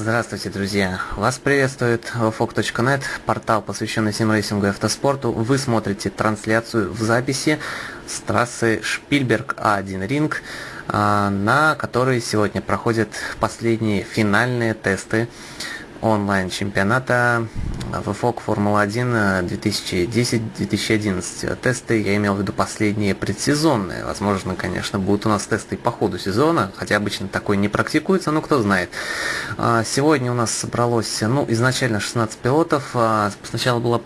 Здравствуйте, друзья! Вас приветствует vfog.net, портал, посвященный симрейсингу и автоспорту. Вы смотрите трансляцию в записи с трассы Шпильберг А1 Ринг, а, на которой сегодня проходят последние финальные тесты онлайн-чемпионата VFOG Формула-1 2010-2011. Тесты, я имел в виду последние предсезонные. Возможно, конечно, будут у нас тесты по ходу сезона, хотя обычно такое не практикуется, но кто знает. А, сегодня у нас собралось, ну, изначально 16 пилотов. А, сначала была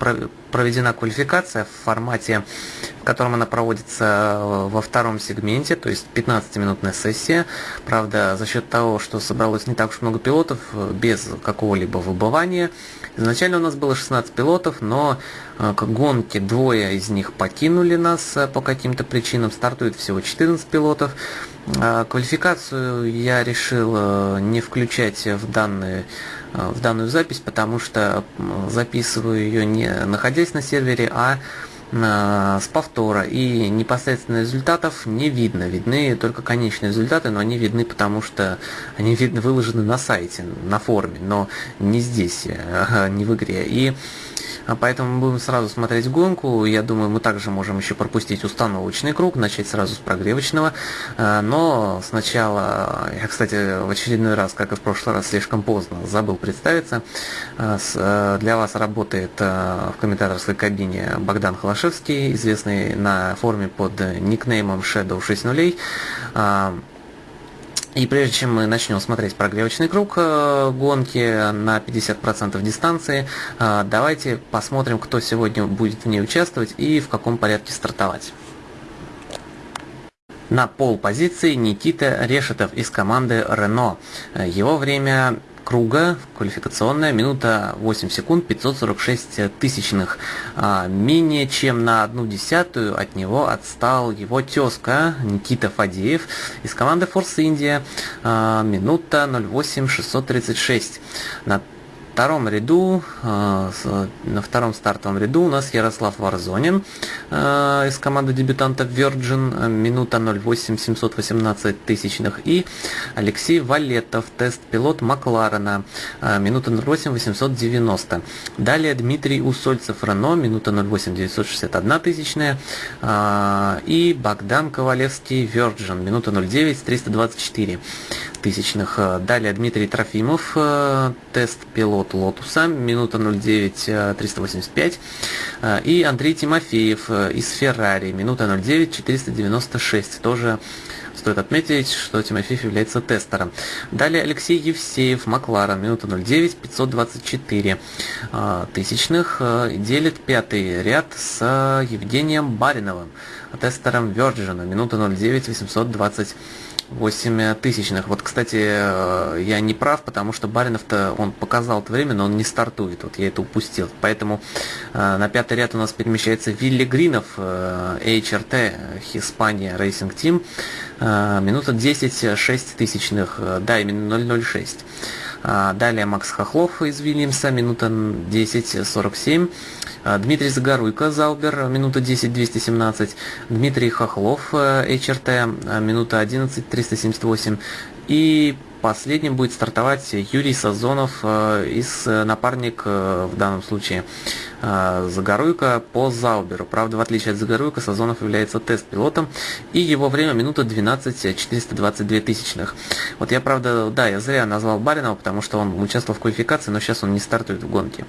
проведена квалификация в формате, в котором она проводится э, во втором сегменте, то есть 15-минутная сессия. Правда, за счет того, что собралось не так уж много пилотов, э, без какого-либо выбывания. Изначально у нас было 16 пилотов, но э, к гонке двое из них покинули нас по каким-то причинам. Стартует всего 14 пилотов. Квалификацию я решил не включать в данные в данную запись, потому что записываю ее не находясь на сервере, а с повтора и непосредственно результатов не видно. Видны только конечные результаты, но они видны потому, что они видно выложены на сайте, на форуме, но не здесь, не в игре. И поэтому мы будем сразу смотреть гонку. Я думаю, мы также можем еще пропустить установочный круг, начать сразу с прогревочного. А, но сначала, я, кстати, в очередной раз, как и в прошлый раз, слишком поздно забыл представиться. А, для вас работает в комментаторской кабине Богдан Холошевский, известный на форуме под никнеймом Shadow 60. И прежде чем мы начнем смотреть прогревочный круг э, гонки на 50% дистанции, э, давайте посмотрим, кто сегодня будет в ней участвовать и в каком порядке стартовать. На пол позиции Никита Решетов из команды Renault. Его время круга, квалификационная, минута 8 секунд 546 тысячных. А, менее чем на одну десятую от него отстал его тезка Никита Фадеев из команды Force India, а, минута 08 636. На втором ряду, э, на втором стартовом ряду у нас Ярослав Варзонин э, из команды дебютантов Virgin, минута 0,8 718 тысячных, и Алексей Валетов, тест-пилот Макларена, э, минута 0,8 890. Далее Дмитрий Усольцев, Рено, минута 0,8 961 тысячная, и Богдан Ковалевский, Virgin, минута 0,9 324 тысячных. Далее Дмитрий Трофимов, тест-пилот от Лотуса, минута 09 385. Э, и Андрей Тимофеев э, из Феррари, минута 09 496. Тоже Стоит отметить, что Тимофеев является тестером. Далее Алексей Евсеев, Макларен, минута 09, 524 э, тысячных. Делит пятый ряд с Евгением Бариновым, тестером Virgin, минута 09, 820 8 тысячных. Вот, кстати, э, я не прав, потому что Баринов-то он показал это время, но он не стартует. Вот я это упустил. Поэтому э, на пятый ряд у нас перемещается Вилли Гринов, э, HRT, Испания Racing Team. Минута 10 6 тысячных, да, именно 006. А, далее Макс Хохлов из Вильямса, минута 10.47. А, Дмитрий Загоруйко, Заубер, минута 10.217. Дмитрий Хохлов, HRT, э, минута 11.378. И последним будет стартовать Юрий Сазонов э, из э, напарник в данном случае Загоруйка по Зауберу. Правда, в отличие от Загоруйка, Сазонов является тест-пилотом, и его время минута 12 422 тысячных. Вот я, правда, да, я зря назвал Баринова, потому что он участвовал в квалификации, но сейчас он не стартует в гонке.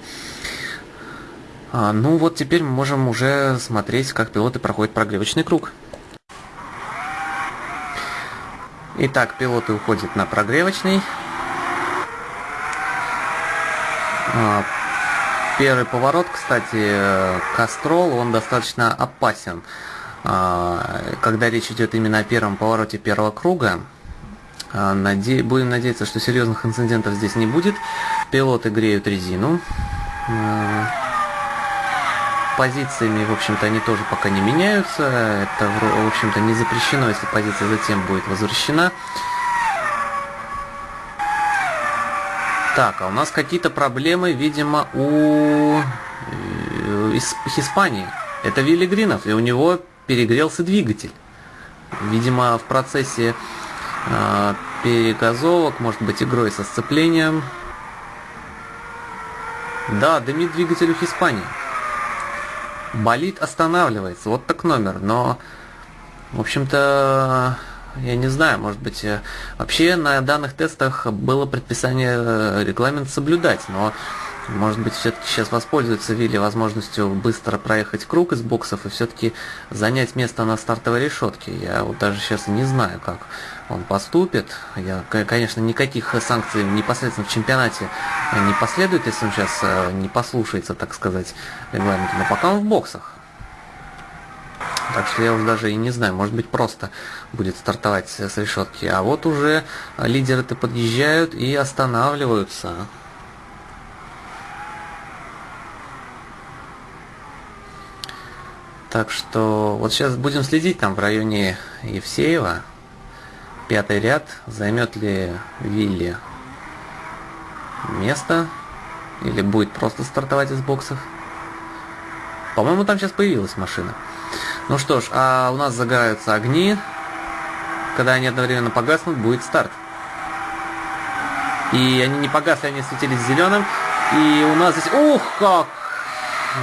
А, ну вот теперь мы можем уже смотреть, как пилоты проходят прогревочный круг. Итак, пилоты уходят на прогревочный. А, первый поворот, кстати, Кастрол, он достаточно опасен. А, когда речь идет именно о первом повороте первого круга, наде... будем надеяться, что серьезных инцидентов здесь не будет. Пилоты греют резину позициями, в общем-то, они тоже пока не меняются. Это, в общем-то, не запрещено, если позиция затем будет возвращена. Так, а у нас какие-то проблемы, видимо, у э, Испании. Это Вилли и у него перегрелся двигатель. Видимо, в процессе э, перегазовок, может быть, игрой со сцеплением, Да, дымит двигатель у Испании. Болит останавливается. Вот так номер. Но, в общем-то, я не знаю, может быть, э, вообще на данных тестах было предписание э, регламент соблюдать, но может быть, все-таки сейчас воспользуется Вилли возможностью быстро проехать круг из боксов и все-таки занять место на стартовой решетке. Я вот даже сейчас не знаю, как он поступит. Я, конечно, никаких санкций непосредственно в чемпионате не последует, если он сейчас э, не послушается, так сказать, регламента. Но пока он в боксах. Так что я уже даже и не знаю, может быть просто будет стартовать с решетки. А вот уже лидеры-то подъезжают и останавливаются. Так что вот сейчас будем следить там в районе Евсеева. Пятый ряд. Займет ли Вилли место? Или будет просто стартовать из боксов? По-моему, там сейчас появилась машина. Ну что ж, а у нас загораются огни. Когда они одновременно погаснут, будет старт. И они не погасли, они светились зеленым. И у нас здесь... Ух, как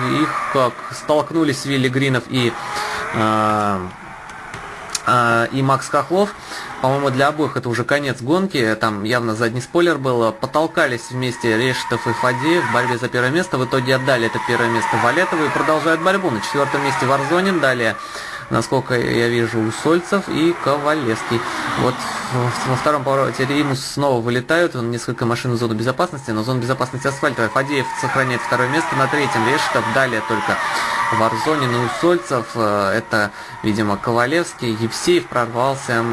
их как столкнулись Вилли Гринов и, э, э, и Макс Хохлов. По-моему, для обоих это уже конец гонки. Там явно задний спойлер был. Потолкались вместе Решетов и Фадеев в борьбе за первое место. В итоге отдали это первое место Валетову и продолжают борьбу. На четвертом месте Варзонин. Далее насколько я вижу, у Сольцев и Ковалевский. Вот во втором повороте Римус снова вылетают, он несколько машин в зону безопасности, но зона безопасности асфальтовая. Фадеев сохраняет второе место, на третьем. Решетов, далее только Варзонин и Усольцев, э, это, видимо, Ковалевский, Евсеев прорвался,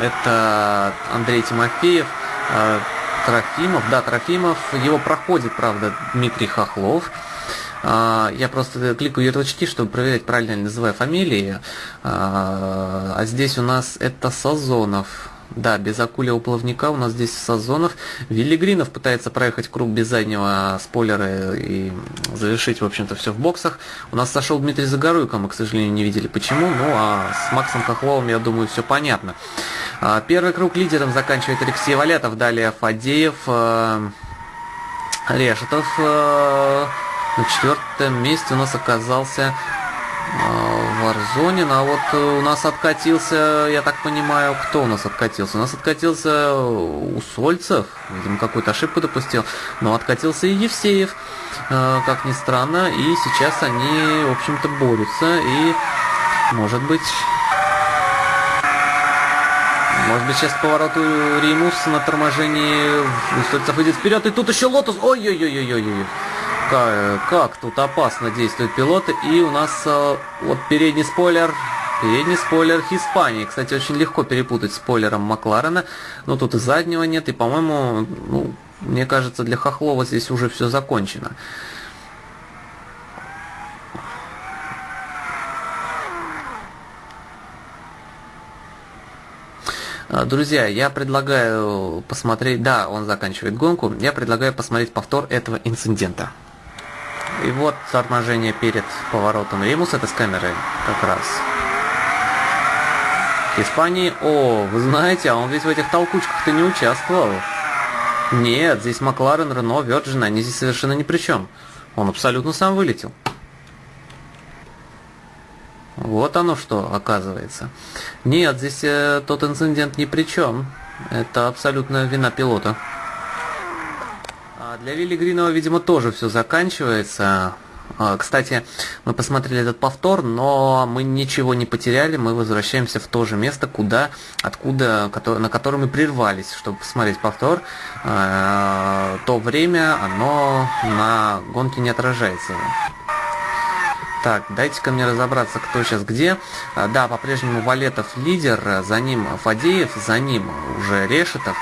это Андрей Тимофеев, э, Трофимов, да, Трофимов, его проходит, правда, Дмитрий Хохлов, я просто кликаю ярлычки, чтобы проверять, правильно ли называю фамилии. А, а здесь у нас это Сазонов. Да, без акуля плавника у нас здесь Сазонов. Виллигринов пытается проехать круг без заднего спойлера и завершить, в общем-то, все в боксах. У нас сошел Дмитрий Загоруйко, мы, к сожалению, не видели почему. Ну, а с Максом Хохловым, я думаю, все понятно. А, первый круг лидером заканчивает Алексей Валятов, далее Фадеев, э, Решетов, э, на четвертом месте у нас оказался э, Варзонин, а вот э, у нас откатился, я так понимаю, кто у нас откатился? У нас откатился Усольцев, видимо, какую-то ошибку допустил, но откатился и Евсеев, э, как ни странно, и сейчас они, в общем-то, борются, и, может быть, может быть, сейчас повороту Ремус на торможении Усольцев идет вперед, и тут еще Лотус, ой-ой-ой-ой-ой-ой как, тут опасно действуют пилоты. И у нас э, вот передний спойлер, передний спойлер Хиспании. Кстати, очень легко перепутать спойлером Макларена. Но тут и заднего нет. И, по-моему, ну, мне кажется, для Хохлова здесь уже все закончено. Э, друзья, я предлагаю посмотреть, да, он заканчивает гонку, я предлагаю посмотреть повтор этого инцидента. И вот торможение перед поворотом Римус, это с камерой как раз. Испании, о, вы знаете, а он ведь в этих толкучках-то не участвовал. Нет, здесь Макларен, Рено, Virgin, они здесь совершенно ни при чем. Он абсолютно сам вылетел. Вот оно что, оказывается. Нет, здесь э, тот инцидент ни при чем. Это абсолютно вина пилота. А для Вилли Гринова, видимо, тоже все заканчивается. А, кстати, мы посмотрели этот повтор, но мы ничего не потеряли, мы возвращаемся в то же место, куда, откуда, на котором мы прервались, чтобы посмотреть повтор. А, то время, оно на гонке не отражается. Так, дайте-ка мне разобраться, кто сейчас где. Да, по-прежнему Валетов лидер, за ним Фадеев, за ним уже Решетов.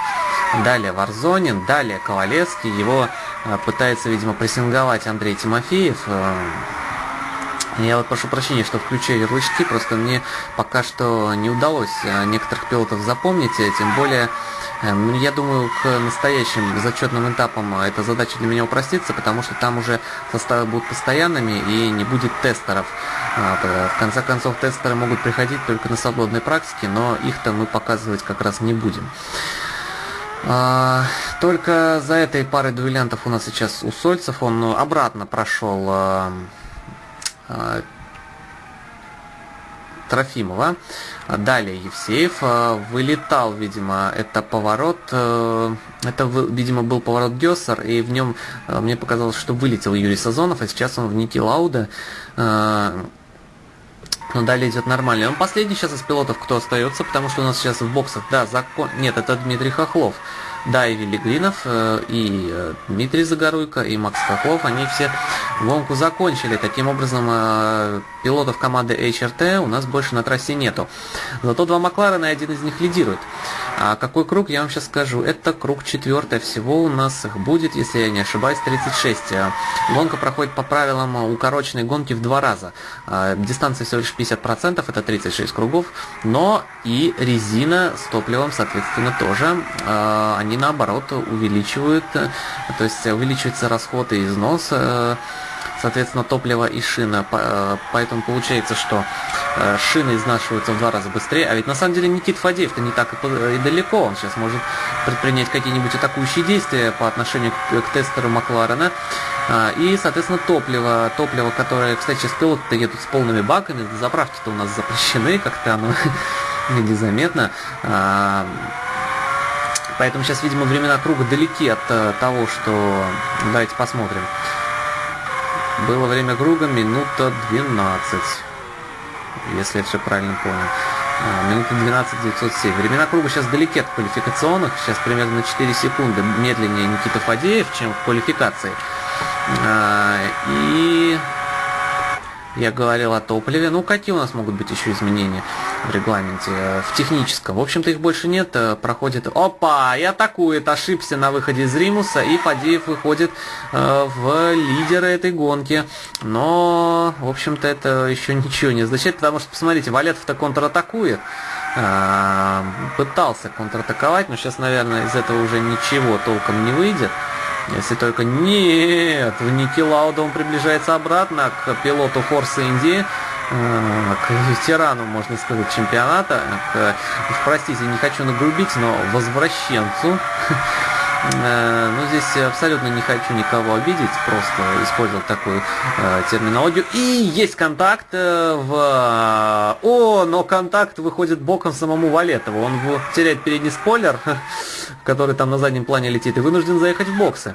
Далее Варзонин, далее Ковалевский. Его э, пытается, видимо, прессинговать Андрей Тимофеев. Э, я вот прошу прощения, что включаю ярлычки, просто мне пока что не удалось э, некоторых пилотов запомнить, тем более, я думаю, к настоящим зачетным этапам эта задача для меня упростится, потому что там уже составы будут постоянными и не будет тестеров. В конце концов, тестеры могут приходить только на свободной практике, но их-то мы показывать как раз не будем. А, только за этой парой дуэлянтов у нас сейчас у Сольцев, он обратно прошел а, а, Трофимова. Далее Евсеев вылетал, видимо, это поворот, э, это, видимо, был поворот Гессер, и в нем мне показалось, что вылетел Юрий Сазонов, а сейчас он в Ники Лауда. Но далее идет нормально. Он последний сейчас из пилотов, кто остается, потому что у нас сейчас в боксах, да, закон... Нет, это Дмитрий Хохлов. Да, и Велигринов, э, и э, Дмитрий Загоруйко, и Макс Хохлов, они все гонку закончили. Таким образом, э, пилотов команды HRT у нас больше на трассе нету. Зато два Макларена, и один из них лидирует. А какой круг, я вам сейчас скажу. Это круг четвертый. Всего у нас их будет, если я не ошибаюсь, 36. Гонка проходит по правилам укороченной гонки в два раза. Дистанция всего лишь 50%, это 36 кругов. Но и резина с топливом, соответственно, тоже. Они наоборот увеличивают, то есть увеличивается расход и износ соответственно, топливо и шина. Э, поэтому получается, что э, шины изнашиваются в два раза быстрее. А ведь на самом деле Никит Фадеев-то не так и далеко. Он сейчас может предпринять какие-нибудь атакующие действия по отношению к, тестеру Макларена. А, и, соответственно, топливо, топливо, которое, кстати, сейчас пилоты едут с полными баками, заправки-то у нас запрещены, как-то оно незаметно. А, поэтому сейчас, видимо, времена круга далеки от э, того, что... Давайте посмотрим. Было время круга минута 12. Если я все правильно понял. А, минута 12 907. Времена круга сейчас далеки от квалификационных. Сейчас примерно на 4 секунды медленнее Никита Фадеев, чем в квалификации. А, и я говорил о топливе. Ну, какие у нас могут быть еще изменения в регламенте? В техническом. В общем-то, их больше нет. Э, проходит... Опа! И атакует. Ошибся на выходе из Римуса. И Фадеев выходит э, в лидеры этой гонки. Но, в общем-то, это еще ничего не означает. Потому что, посмотрите, Валетов-то контратакует. Э, пытался контратаковать. Но сейчас, наверное, из этого уже ничего толком не выйдет. Если только нет, в Ники Лауда он приближается обратно к пилоту Форса Инди, э, к ветерану, можно сказать, чемпионата, к, простите, не хочу нагрубить, но возвращенцу Э, ну, здесь абсолютно не хочу никого обидеть, просто использовал такую э, терминологию. И есть контакт э, в... О, но контакт выходит боком самому Валетову. Он теряет передний спойлер, который там на заднем плане летит, и вынужден заехать в боксы.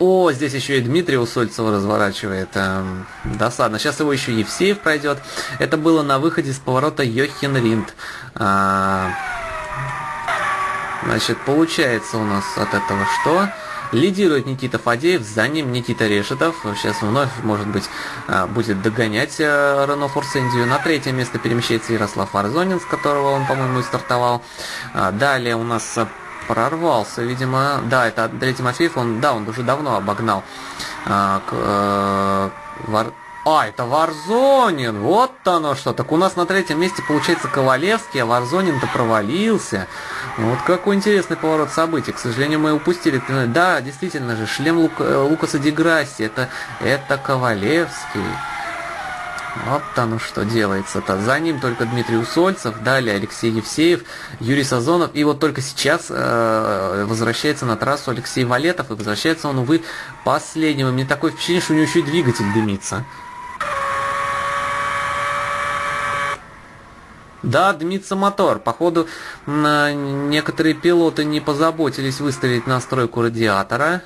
Э, о, здесь еще и Дмитрий Усольцева разворачивает. Эм, досадно. Сейчас его еще Евсеев пройдет. Это было на выходе с поворота Йохин Ринд. Э, Значит, получается у нас от этого что? Лидирует Никита Фадеев, за ним Никита Решетов. Сейчас вновь, может быть, а, будет догонять э, Рено Форсендию. На третье место перемещается Ярослав Арзонин, с которого он, по-моему, и стартовал. А, далее у нас прорвался, видимо. Да, это Андрей Тимофеев, он, да, он уже давно обогнал а, э, а, это Варзонин, вот оно что. Так у нас на третьем месте получается Ковалевский, а Варзонин-то провалился. Вот какой интересный поворот событий. К сожалению, мы упустили. Да, действительно же, шлем Лук... Э, Лукаса Деграсси, это, это Ковалевский. Вот оно что делается-то. За ним только Дмитрий Усольцев, далее Алексей Евсеев, Юрий Сазонов. И вот только сейчас э, возвращается на трассу Алексей Валетов. И возвращается он, увы, последним. И мне такое впечатление, что у него еще и двигатель дымится. Да, дымится мотор. Походу, некоторые пилоты не позаботились выставить настройку радиатора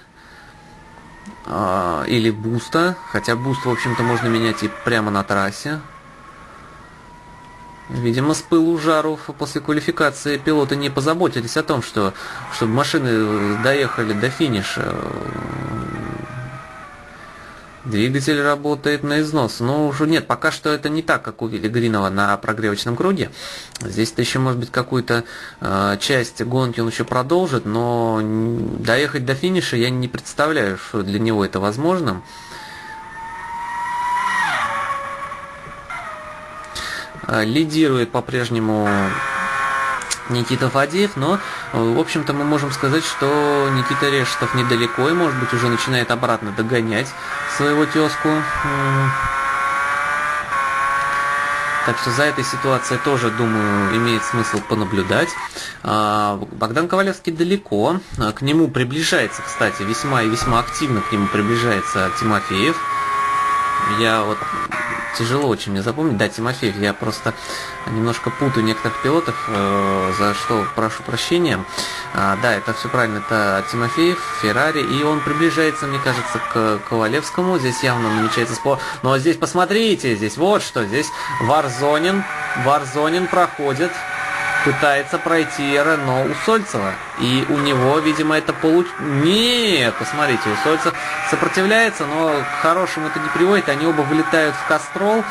или буста. Хотя буст, в общем-то, можно менять и прямо на трассе. Видимо, с пылу жару после квалификации пилоты не позаботились о том, что, чтобы машины доехали до финиша. Двигатель работает на износ. Но уже нет, пока что это не так, как у Вилли Гринова на прогревочном круге. Здесь-то еще, может быть, какую-то э, часть гонки он еще продолжит, но доехать до финиша я не представляю, что для него это возможно. Э, лидирует по-прежнему Никита Фадеев, но, в общем-то, мы можем сказать, что Никита Решетов недалеко и, может быть, уже начинает обратно догонять своего тезку. Так что за этой ситуацией тоже, думаю, имеет смысл понаблюдать. А, Богдан Ковалевский далеко. К нему приближается, кстати, весьма и весьма активно к нему приближается Тимофеев. Я вот тяжело очень мне запомнить. Да, Тимофеев, я просто немножко путаю некоторых пилотов, э, за что прошу прощения. А, да, это все правильно, это Тимофеев, Феррари, и он приближается, мне кажется, к Ковалевскому. Здесь явно намечается спор. Но здесь посмотрите, здесь вот что, здесь Варзонин, Варзонин проходит пытается пройти Рено у Сольцева. И у него, видимо, это получ... Нет, посмотрите, у Сольцев сопротивляется, но к хорошему это не приводит. Они оба вылетают в Кастрол.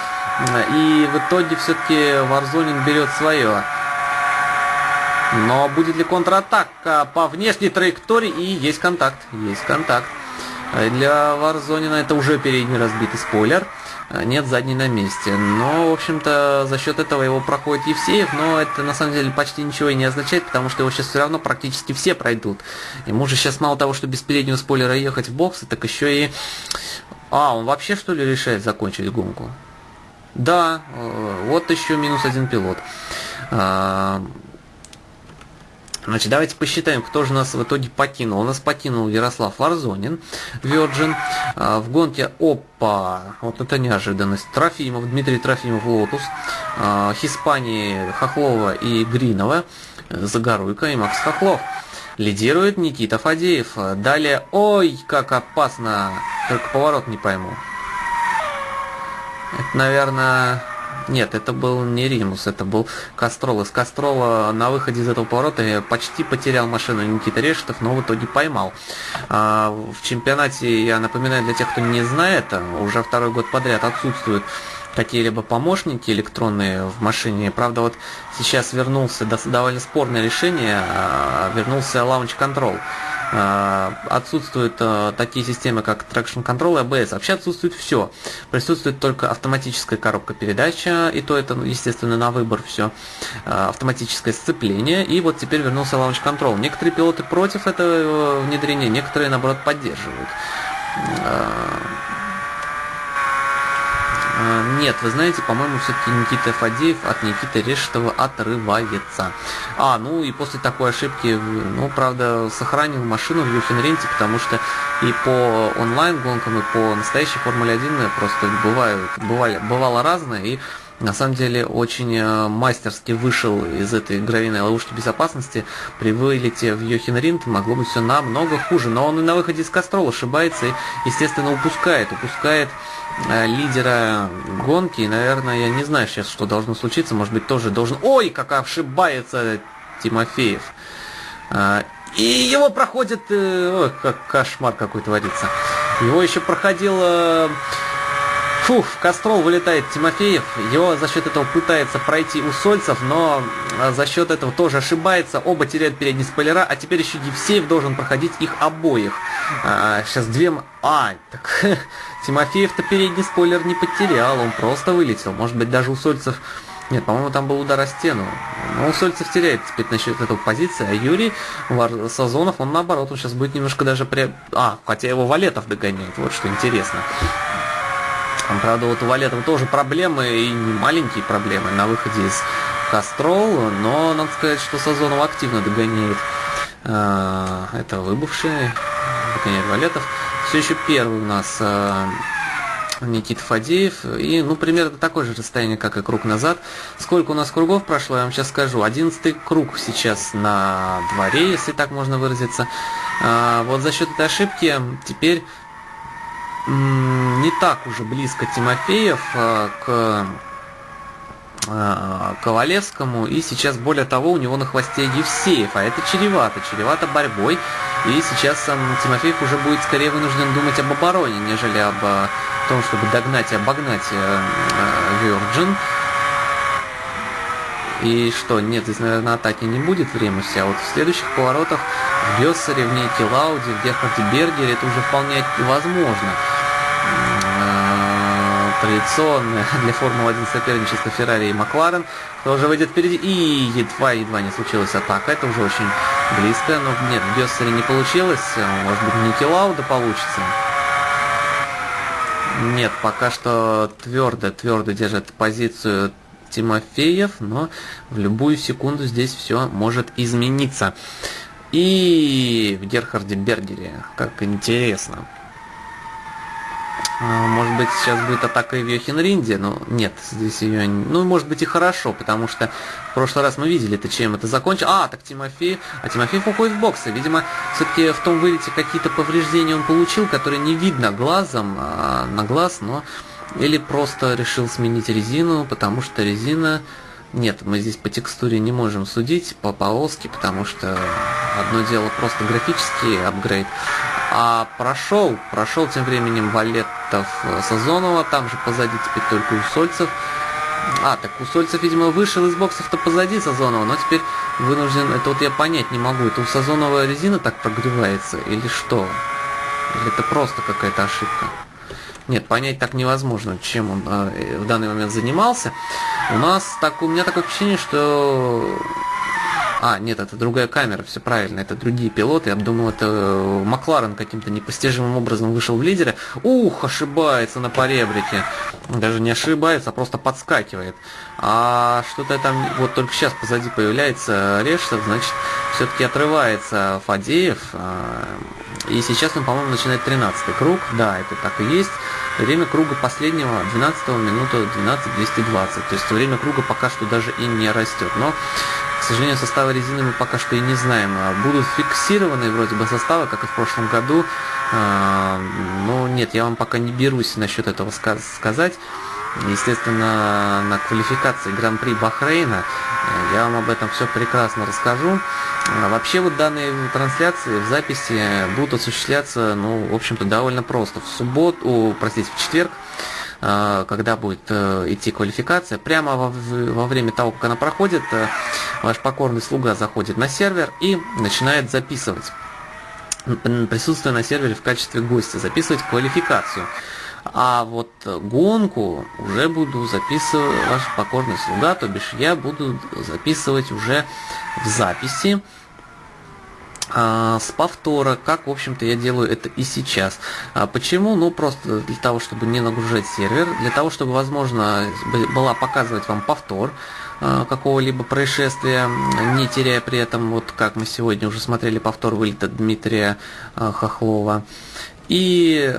И в итоге все-таки Варзонин берет свое. Но будет ли контратака по внешней траектории? И есть контакт. Есть контакт. Для Варзонина это уже передний разбитый спойлер. Э, нет задней на месте. Но, в общем-то, за счет этого его проходит Евсеев, но это на самом деле почти ничего и не означает, потому что его сейчас все равно практически все пройдут. Ему же сейчас мало того, что без переднего спойлера ехать в боксы, так еще и... А, он вообще что ли решает закончить гонку? Да, э, вот еще минус один пилот. Значит, давайте посчитаем, кто же нас в итоге покинул. У нас покинул Ярослав Варзонин, Virgin. А, в гонке Опа, вот это неожиданность. Трофимов, Дмитрий Трофимов, Lotus. А, Хиспании Хохлова и Гринова. Загоруйка и Макс Хохлов. Лидирует Никита Фадеев. Далее, ой, как опасно. Только поворот не пойму. Это, наверное, нет, это был не Римус, это был Кастрол. Из Кастрола на выходе из этого поворота почти потерял машину Никита Решетов, но в итоге поймал. А, в чемпионате, я напоминаю для тех, кто не знает, уже второй год подряд отсутствуют какие-либо помощники электронные в машине. Правда, вот сейчас вернулся довольно спорное решение, а, вернулся Launch Control. А, отсутствуют а, такие системы, как Traction Control и ABS. Вообще отсутствует все. Присутствует только автоматическая коробка передача, и то это, естественно, на выбор все. Автоматическое сцепление, и вот теперь вернулся Launch Control. Некоторые пилоты против этого внедрения, некоторые, наоборот, поддерживают. А, нет, вы знаете, по-моему, все-таки Никита Фадеев от Никиты Решетова отрывается. А, ну и после такой ошибки, ну, правда, сохранил машину в Юхенренте, потому что и по онлайн-гонкам, и по настоящей Формуле 1 просто бывают, бывали, бывало разное, и на самом деле очень э, мастерски вышел из этой гравийной ловушки безопасности. При вылете в Йохенринд могло быть все намного хуже. Но он и на выходе из Кострола ошибается и, естественно, упускает. Упускает э, лидера гонки. Наверное, я не знаю сейчас, что должно случиться. Может быть, тоже должен... Ой, как ошибается Тимофеев. Э, и его проходит... Ой, как кошмар какой творится. Его еще проходил Фух, в Кострол вылетает Тимофеев. Его за счет этого пытается пройти у Сольцев, но а, за счет этого тоже ошибается. Оба теряют передние спойлера, а теперь еще Евсеев должен проходить их обоих. А, сейчас две... А, так Тимофеев-то передний спойлер не потерял, он просто вылетел. Может быть, даже у Сольцев... Нет, по-моему, там был удар о стену. Но Сольцев теряет теперь насчет этого позиции, а Юрий Сазонов, он наоборот, он сейчас будет немножко даже... При... А, хотя его Валетов догоняет, вот что интересно. Там, правда, у Валетова тоже проблемы, и не маленькие проблемы на выходе из Кастрол, но надо сказать, что Сазонов активно догоняет. А, это выбывший, догоняет Валетов. Все еще первый у нас а, Никита Фадеев. И, ну, примерно такое же расстояние, как и круг назад. Сколько у нас кругов прошло, я вам сейчас скажу. Одиннадцатый круг сейчас на дворе, если так можно выразиться. А, вот за счет этой ошибки теперь не так уже близко Тимофеев э, к э, Ковалевскому, и сейчас, более того, у него на хвосте Евсеев, а это чревато, чревато борьбой, и сейчас сам Тимофеев уже будет скорее вынужден думать об обороне, нежели об э, том, чтобы догнать и обогнать Virgin. И что, нет, здесь, наверное, атаки не будет в Ремусе, а вот в следующих поворотах в Гессере, в Нейке Лауде, в Герхарде Бергере это уже вполне возможно. Э, традиционное для Формулы-1 соперничество Феррари и Макларен, кто уже выйдет впереди, и едва-едва не случилась атака, это уже очень близко, но нет, в Гессере не получилось, может быть, Ники Лауда получится. Нет, пока что твердо, твердо держит позицию Тимофеев, но в любую секунду здесь все может измениться. И в Герхарде Бергере, как интересно. А, может быть, сейчас будет атака в Йохенринде, но нет, здесь ее... Ну, может быть и хорошо, потому что в прошлый раз мы видели это, чем это закончилось. А, так Тимофей... А Тимофеев уходит в боксы. Видимо, все-таки в том вылете какие-то повреждения он получил, которые не видно глазом, а на глаз, но... Или просто решил сменить резину, потому что резина... Нет, мы здесь по текстуре не можем судить, по полоске, потому что одно дело просто графический апгрейд, а прошел, прошел тем временем Валетов э, Сазонова, там же позади теперь только Усольцев. А, так Усольцев, видимо, вышел из боксов-то позади Сазонова, но теперь вынужден, это вот я понять не могу, это у Сазонова резина так прогревается или что? Или это просто какая-то ошибка? Нет, понять так невозможно, чем он э, в данный момент занимался. У нас так, у меня такое впечатление, что а, нет, это другая камера, все правильно, это другие пилоты. Я думал, это э, Макларен каким-то непостижимым образом вышел в лидеры. Ух, ошибается на поребрике. Даже не ошибается, а просто подскакивает. А что-то там, вот только сейчас позади появляется Рештов, значит, все-таки отрывается Фадеев. А, и сейчас он, по-моему, начинает 13 круг. Да, это так и есть. Время круга последнего 12 минута 12.220. То есть время круга пока что даже и не растет. Но к сожалению, составы резины мы пока что и не знаем. А будут фиксированы вроде бы составы, как и в прошлом году. А, но нет, я вам пока не берусь насчет этого сказать. Естественно, на квалификации Гран-при Бахрейна э, я вам об этом все прекрасно расскажу. А вообще вот данные трансляции в записи будут осуществляться, ну, в общем-то, довольно просто. В субботу, простите, в четверг когда будет э, идти квалификация, прямо во, время того, как она проходит, э, ваш покорный слуга заходит на сервер и начинает записывать присутствие на сервере в качестве гостя, записывать квалификацию. А вот гонку уже буду записывать ваш покорный слуга, то бишь я буду записывать уже в записи а, с повтора, как, в общем-то, я делаю это и сейчас. А почему? Ну, просто для того, чтобы не нагружать сервер, для того, чтобы, возможно, была показывать вам повтор а, какого-либо происшествия, не теряя при этом, вот как мы сегодня уже смотрели повтор вылета Дмитрия Хохлова. И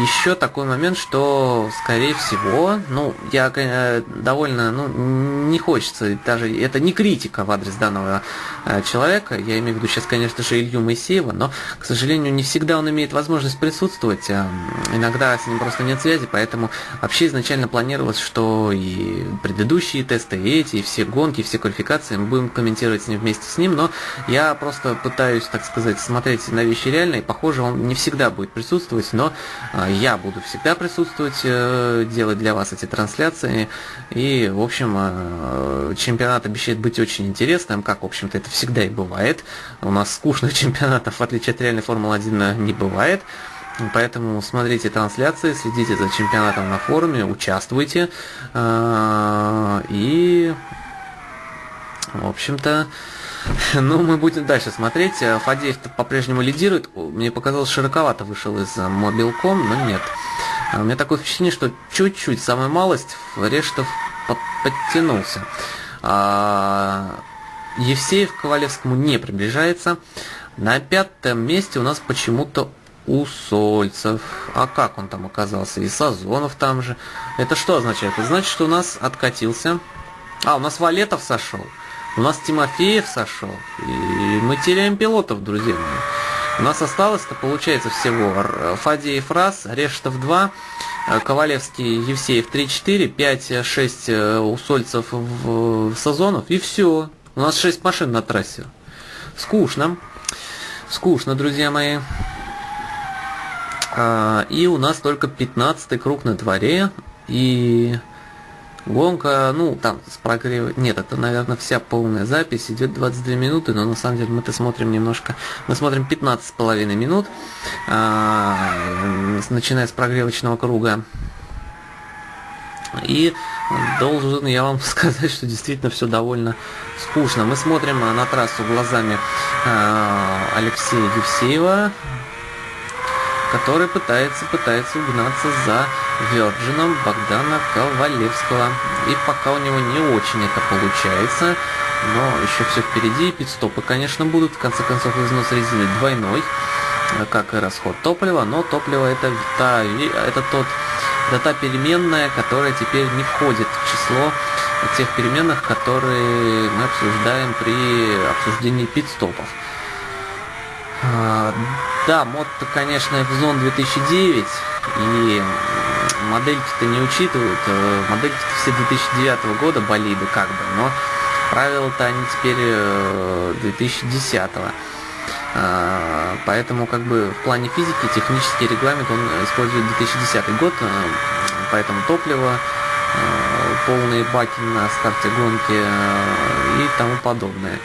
еще такой момент, что, скорее всего, ну, я э, довольно, ну, не хочется, даже это не критика в адрес данного э, человека, я имею в виду сейчас, конечно же, Илью Моисеева, но, к сожалению, не всегда он имеет возможность присутствовать, а иногда с ним просто нет связи, поэтому вообще изначально планировалось, что и предыдущие тесты, и эти, и все гонки, и все квалификации мы будем комментировать с ним вместе с ним, но я просто пытаюсь, так сказать, смотреть на вещи реально, и, похоже, он не всегда будет присутствовать, но я буду всегда присутствовать, э, делать для вас эти трансляции. И, в общем, э, чемпионат обещает быть очень интересным, как, в общем-то, это всегда и бывает. У нас скучных чемпионатов, в отличие от реальной Формулы-1, не бывает. Поэтому смотрите трансляции, следите за чемпионатом на форуме, участвуйте. Э, и, в общем-то, Ну, мы будем дальше смотреть. Э, Фадеев по-прежнему лидирует. Мне показалось, широковато вышел из Мобилком, но нет. А у меня такое впечатление, что чуть-чуть, самая малость, Рештов подтянулся. А Евсеев к Ковалевскому не приближается. На пятом месте у нас почему-то Усольцев. А как он там оказался? И Сазонов там же. Это что означает? Это значит, что у нас откатился. А, у нас Валетов сошел. У нас Тимофеев сошел, и мы теряем пилотов, друзья мои. У нас осталось-то, получается, всего Фадеев раз, Рештов 2, э, Ковалевский, Евсеев 3-4, 5-6 э, Усольцев в Сазонов, и все. У нас 6 машин на трассе. Скучно. Скучно, друзья мои. А, и у нас только 15 круг на дворе. И Гонка, ну, там с прогрева... Нет, это, наверное, вся полная запись. Идет 22 минуты, но на самом деле мы-то смотрим немножко... Мы смотрим 15 с половиной минут, а, начиная с прогревочного круга. И должен я вам сказать, что действительно все довольно скучно. Мы смотрим на трассу глазами а, Алексея Евсеева, который пытается, пытается угнаться за Virgin Богдана Ковалевского. И пока у него не очень это получается, но еще все впереди. Пидстопы, конечно, будут. В конце концов, износ резины двойной, как и расход топлива. Но топливо это, та, это, тот, это та переменная, которая теперь не входит в число тех переменных, которые мы обсуждаем при обсуждении пидстопов. А, да, мод, конечно, F-Zone 2009, и модельки-то не учитывают. Э, модельки-то все 2009 года болиды, как бы, но правила-то они теперь 2010 э, -го. А, поэтому как бы в плане физики технический регламент он использует 2010 год, э, поэтому топливо, полные баки на старте гонки и тому подобное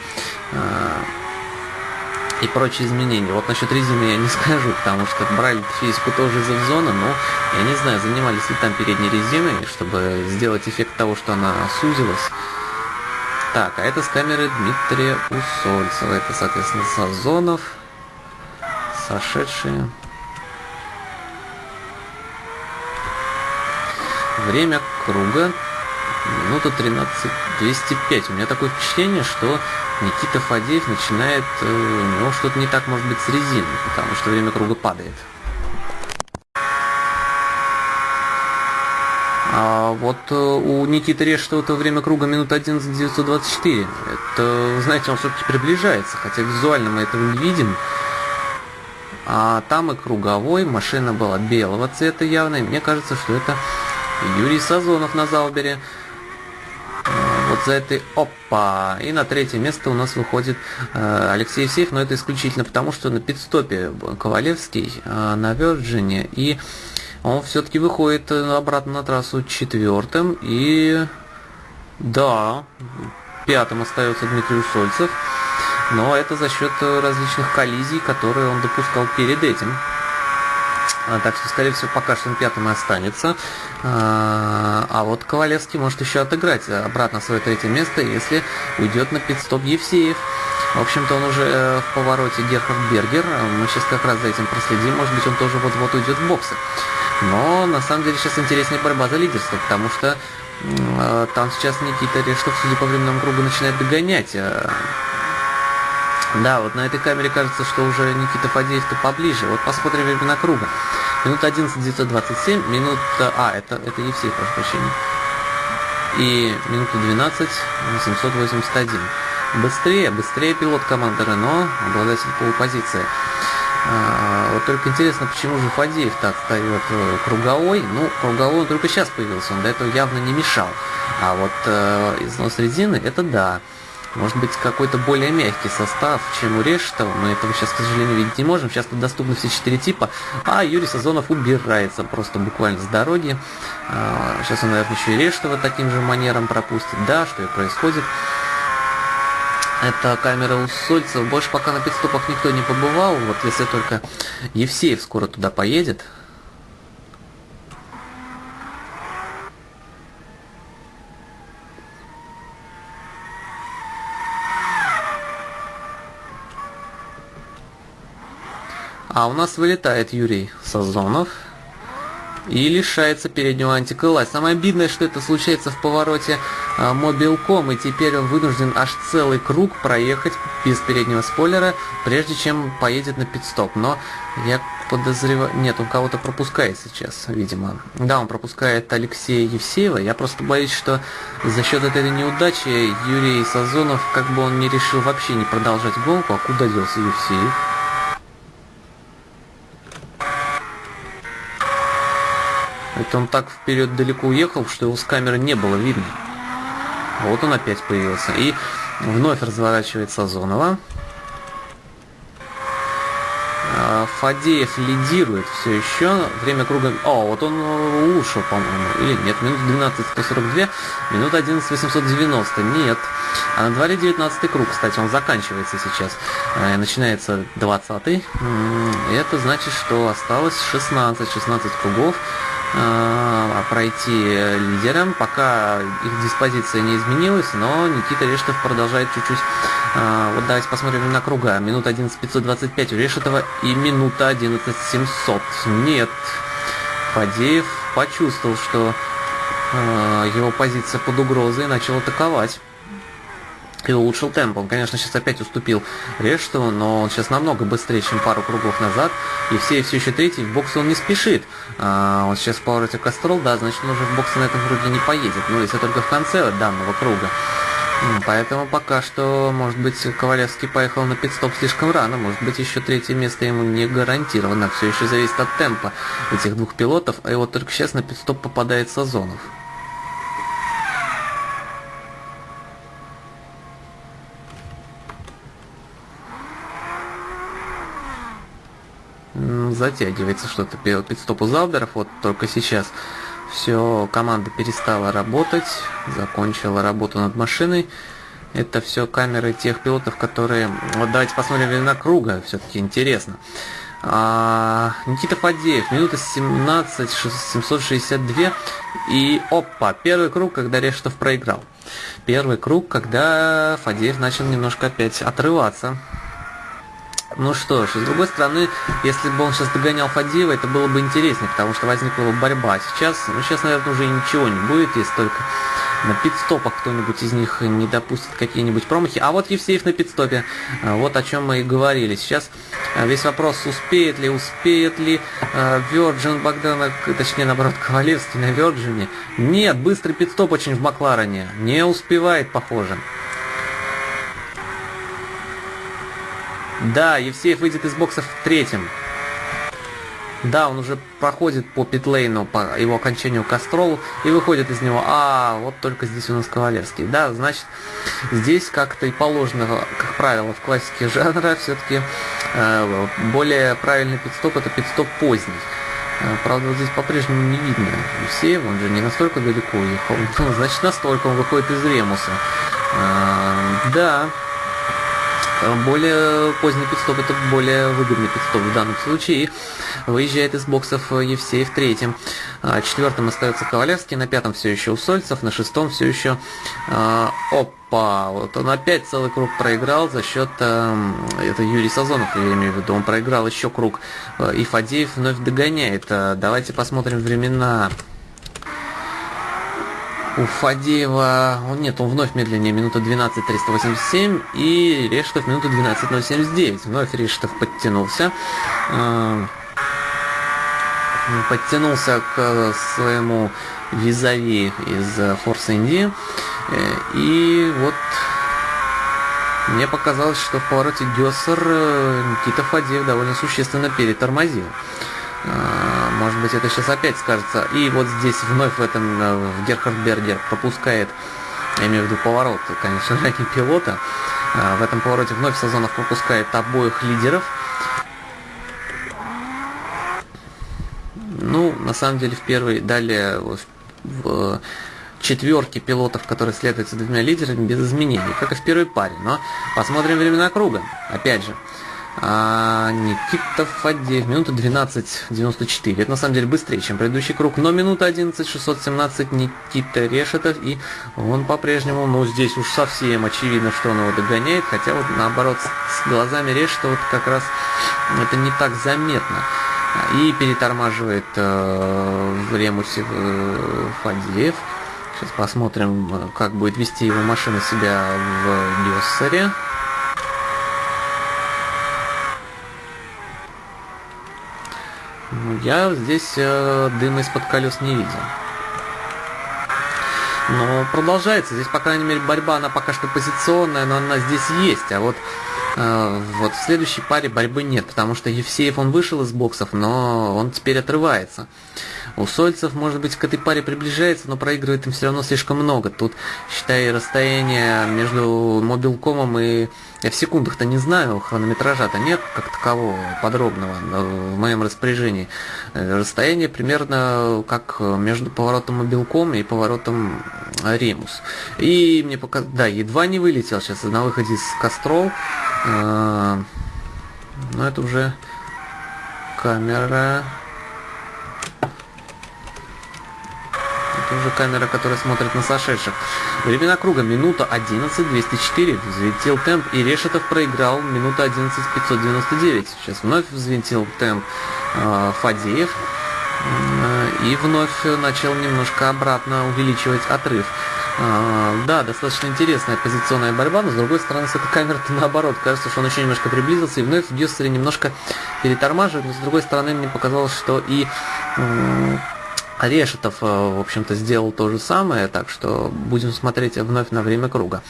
и прочие изменения. Вот насчет резины я не скажу, потому что брали физику тоже из зона, но я не знаю, занимались ли там передней резиной, чтобы сделать эффект того, что она сузилась. Так, а это с камеры Дмитрия Усольцева. Это, соответственно, Сазонов, сошедшие. Время круга минута 13 205. У меня такое впечатление, что Никита Фадеев начинает, э, у него что-то не так может быть с резиной, потому что время круга падает. А вот э, у Никиты Решетова время круга минута 11 924. Это, знаете, он все-таки приближается, хотя визуально мы этого не видим. А там и круговой, машина была белого цвета явно, и мне кажется, что это Юрий Сазонов на Заубере за этой опа. И на третье место у нас выходит э, Алексей Евсеев, но это исключительно потому, что на пидстопе Ковалевский э, на Virgin, и он все-таки выходит э, обратно на трассу четвертым, и да, пятым остается Дмитрий Усольцев, но это за счет различных коллизий, которые он допускал перед этим. А, так что, скорее всего, пока что он пятым и останется. А, а вот Ковалевский может еще отыграть обратно свое третье место, если уйдет на пидстоп Евсеев. В общем-то, он уже э, в повороте Герхард Бергер. Мы сейчас как раз за этим проследим. Может быть, он тоже вот-вот уйдет в боксы. Но, на самом деле, сейчас интереснее борьба за лидерство, потому что э, там сейчас Никита Рештов, судя по временному кругу, начинает догонять. Э, да, вот на этой камере кажется, что уже Никита Фадеев-то поближе. Вот посмотрим времена круга. Минута 11 927, минута... А, это, это Евсей, прошу прощения. И минута 12 781. Быстрее, быстрее пилот команды Рено, обладатель полупозиции. А, вот только интересно, почему же Фадеев так отстает э, круговой. Ну, круговой он только сейчас появился, он до этого явно не мешал. А вот э, износ резины, это да. Может быть, какой-то более мягкий состав, чем у Решетова. Мы этого сейчас, к сожалению, видеть не можем. Сейчас тут доступны все четыре типа. А Юрий Сазонов убирается просто буквально с дороги. Сейчас а, он, наверное, еще и Решетова таким же манером пропустит. Да, что и происходит. Это камера у Сольцев. Больше пока на пидстопах никто не побывал. Вот если только Евсеев скоро туда поедет. А у нас вылетает Юрий Сазонов и лишается переднего антикрыла. Самое обидное, что это случается в повороте э, Мобилком, и теперь он вынужден аж целый круг проехать без переднего спойлера, прежде чем поедет на пидстоп. Но я подозреваю... Нет, он кого-то пропускает сейчас, видимо. Да, он пропускает Алексея Евсеева. Я просто боюсь, что за счет этой неудачи Юрий Сазонов, как бы он не решил вообще не продолжать гонку, а куда делся Евсеев? Это он так вперед далеко уехал, что его с камеры не было видно. Вот он опять появился. И вновь разворачивает Сазонова. А, Фадеев лидирует все еще. Время круга... О, вот он ушел, по-моему. Или нет, минут 12 142, минут 11 890. Нет. А на дворе 19 круг, кстати, он заканчивается сейчас. Э, начинается 20 Это значит, что осталось 16, 16 кругов. А, пройти лидером, пока их диспозиция не изменилась, но Никита Решетов продолжает чуть-чуть. А, вот давайте посмотрим на круга. Минута 11.525 у Решетова и минута 11.700. Нет, Фадеев почувствовал, что э, его позиция под угрозой и начал атаковать и улучшил темп. Он, конечно, сейчас опять уступил Рештову, но он сейчас намного быстрее, чем пару кругов назад. И все все еще третий, в бокс он не спешит. А, он сейчас в повороте Кастрол, да, значит, он уже в бокс на этом круге не поедет. Ну, если только в конце данного круга. Поэтому пока что, может быть, Ковалевский поехал на пидстоп слишком рано. Может быть, еще третье место ему не гарантировано. Все еще зависит от темпа этих двух пилотов. А его только сейчас на пидстоп попадает Сазонов. Затягивается что-то пидстоп у Залберов. Вот только сейчас все, команда перестала работать, закончила работу над машиной. Это все камеры тех пилотов, которые... Вот давайте посмотрим время круга, все-таки интересно. А, Никита Фадеев, минута 17, 762. И опа, первый круг, когда Решетов проиграл. Первый круг, когда Фадеев начал немножко опять отрываться ну что ж, с другой стороны, если бы он сейчас догонял Фадеева, это было бы интереснее, потому что возникла бы борьба. Сейчас, ну сейчас, наверное, уже ничего не будет, если только на пидстопах кто-нибудь из них не допустит какие-нибудь промахи. А вот Евсеев на пидстопе. А, вот о чем мы и говорили. Сейчас а, весь вопрос, успеет ли, успеет ли Virgin Богдана, точнее, наоборот, Ковалевский на Virgin. Нет, быстрый пидстоп очень в Макларене. Не успевает, похоже. Да, Евсеев выйдет из бокса в третьем. Да, он уже проходит по питлейну, по его окончанию Кастролу и выходит из него. А, вот только здесь у нас Ковалевский. Да, значит, здесь как-то и положено, как правило, в классике жанра все-таки э, более правильный пидстоп это пидстоп поздний. Э, правда, вот здесь по-прежнему не видно Евсеев, он же не настолько далеко уехал. Ну, значит, настолько он выходит из Ремуса. Э, да, более поздний пидстоп это более выгодный пидстоп в данном случае. выезжает из боксов Евсеев третьим. А, четвертым остается Ковалевский, на пятом все еще Усольцев, на шестом все еще э, Опа! Вот он опять целый круг проиграл за счет э, это Юрий Сазонов, я имею в виду, он проиграл еще круг. И Фадеев вновь догоняет. Давайте посмотрим времена у Фадеева, нет, он вновь медленнее, минута 12.387, и Решетов минута 12.079. Вновь Решетов подтянулся. Э, подтянулся к своему визави из Force Indy. Э, и вот мне показалось, что в повороте э, Никита Фадеев довольно существенно перетормозил. Может быть, это сейчас опять скажется. И вот здесь вновь в этом э, Герхард Бергер пропускает, я имею в виду поворот, конечно же, не пилота. А, в этом повороте вновь Сазонов пропускает обоих лидеров. Ну, на самом деле, в первой, далее в, в четверке пилотов, которые следуют за двумя лидерами, без изменений, как и в первой паре. Но посмотрим времена круга. Опять же, а Никита Фадеев, минута 12.94. Это на самом деле быстрее, чем предыдущий круг. Но минута 11.617 Никита Решетов. И он по-прежнему, ну здесь уж совсем очевидно, что он его догоняет. Хотя вот наоборот, с глазами Решетова вот как раз это не так заметно. И перетормаживает э, в ремусе э, Фадеев. Сейчас посмотрим, э, как будет вести его машина себя в Гессере. Я здесь э, дыма из-под колес не видел. Но продолжается. Здесь, по крайней мере, борьба, она пока что позиционная, но она здесь есть. А вот, э, вот в следующей паре борьбы нет, потому что Евсеев, он вышел из боксов, но он теперь отрывается. У Сольцев, может быть, к этой паре приближается, но проигрывает им все равно слишком много. Тут, считай, расстояние между мобилкомом и... Я в секундах-то не знаю, хронометража-то нет как такового подробного в моем распоряжении. Э, расстояние примерно как между поворотом мобилком и поворотом Ремус. И мне пока... Да, едва не вылетел сейчас на выходе из Кострол. Э, но это уже камера Это уже камера, которая смотрит на сошедших. Времена круга минута 11 204. Взвинтил темп и Решетов проиграл минута 11 599. Сейчас вновь взвинтил темп э, Фадеев. и вновь начал немножко обратно увеличивать отрыв. А, да, достаточно интересная позиционная борьба, но с другой стороны, с этой камеры наоборот, кажется, что он еще немножко приблизился, и вновь Дюссери немножко перетормаживает, но с другой стороны, мне показалось, что и Решетов, э, в общем-то, сделал то же самое, так что будем смотреть вновь на время круга.